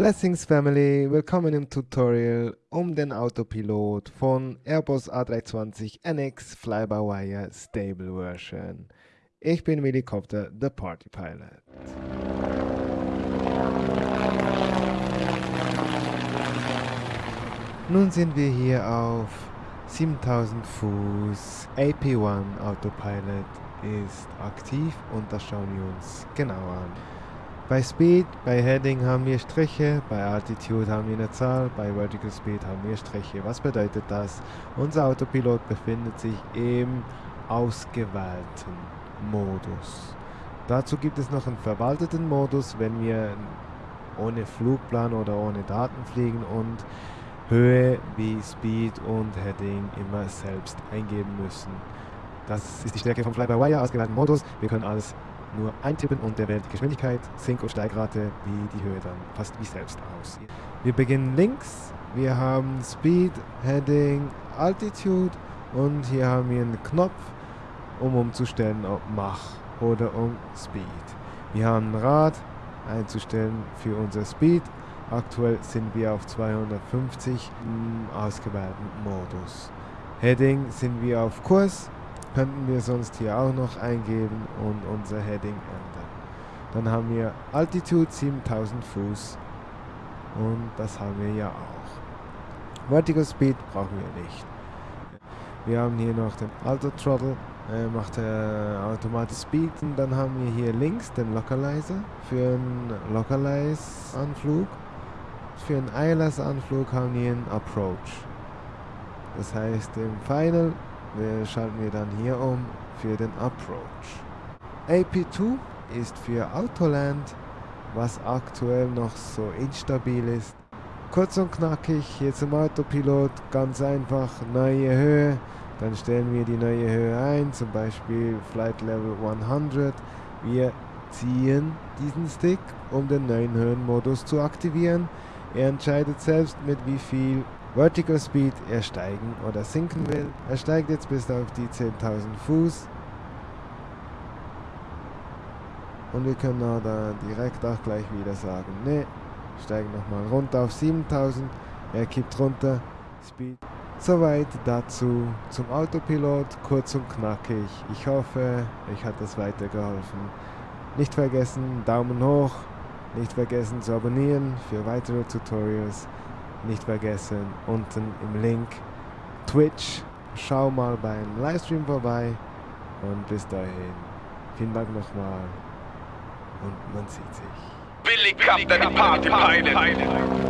Blessings Family, willkommen im Tutorial um den Autopilot von Airbus A320 NX Fly-by-Wire Stable Version. Ich bin Willy Copter, the Party Pilot. Nun sind wir hier auf 7000 Fuß. AP1 Autopilot ist aktiv und das schauen wir uns genau an. Bei Speed, bei Heading haben wir Striche, bei Altitude haben wir eine Zahl, bei Vertical Speed haben wir Striche. Was bedeutet das? Unser Autopilot befindet sich im ausgewählten Modus. Dazu gibt es noch einen verwalteten Modus, wenn wir ohne Flugplan oder ohne Daten fliegen und Höhe wie Speed und Heading immer selbst eingeben müssen. Das ist die Stärke vom Fly-by-Wire ausgewählten Modus. Wir können alles nur eintippen und der wählt die Geschwindigkeit, Sink- und Steigrate wie die Höhe dann fast wie selbst aus. Wir beginnen links, wir haben Speed, Heading, Altitude und hier haben wir einen Knopf, um umzustellen ob Mach oder um Speed. Wir haben ein Rad einzustellen für unser Speed. Aktuell sind wir auf 250 im ausgewählten Modus. Heading sind wir auf Kurs könnten wir sonst hier auch noch eingeben und unser Heading ändern. Dann haben wir Altitude 7000 Fuß und das haben wir ja auch. Vertical Speed brauchen wir nicht. Wir haben hier noch den Auto Throttle, äh, macht äh, automatisch Speed und dann haben wir hier links den Localizer für einen Localize-Anflug. Für einen ILS-Anflug haben wir einen Approach. Das heißt im Final wir schalten wir dann hier um für den Approach. AP2 ist für Autoland, was aktuell noch so instabil ist. Kurz und knackig, hier zum Autopilot, ganz einfach, neue Höhe, dann stellen wir die neue Höhe ein, zum Beispiel Flight Level 100. Wir ziehen diesen Stick, um den neuen Höhenmodus zu aktivieren. Er entscheidet selbst, mit wie viel Vertical Speed er steigen oder sinken will. Er steigt jetzt bis auf die 10.000 Fuß. Und wir können auch da direkt auch gleich wieder sagen, ne, steigen nochmal runter auf 7000. Er kippt runter, Speed. Soweit dazu zum Autopilot, kurz und knackig. Ich hoffe, euch hat das weitergeholfen. Nicht vergessen, Daumen hoch, nicht vergessen zu abonnieren für weitere Tutorials nicht vergessen, unten im Link Twitch. Schau mal beim Livestream vorbei und bis dahin. Vielen Dank nochmal und man sieht sich. Billy Captain Party Pilot.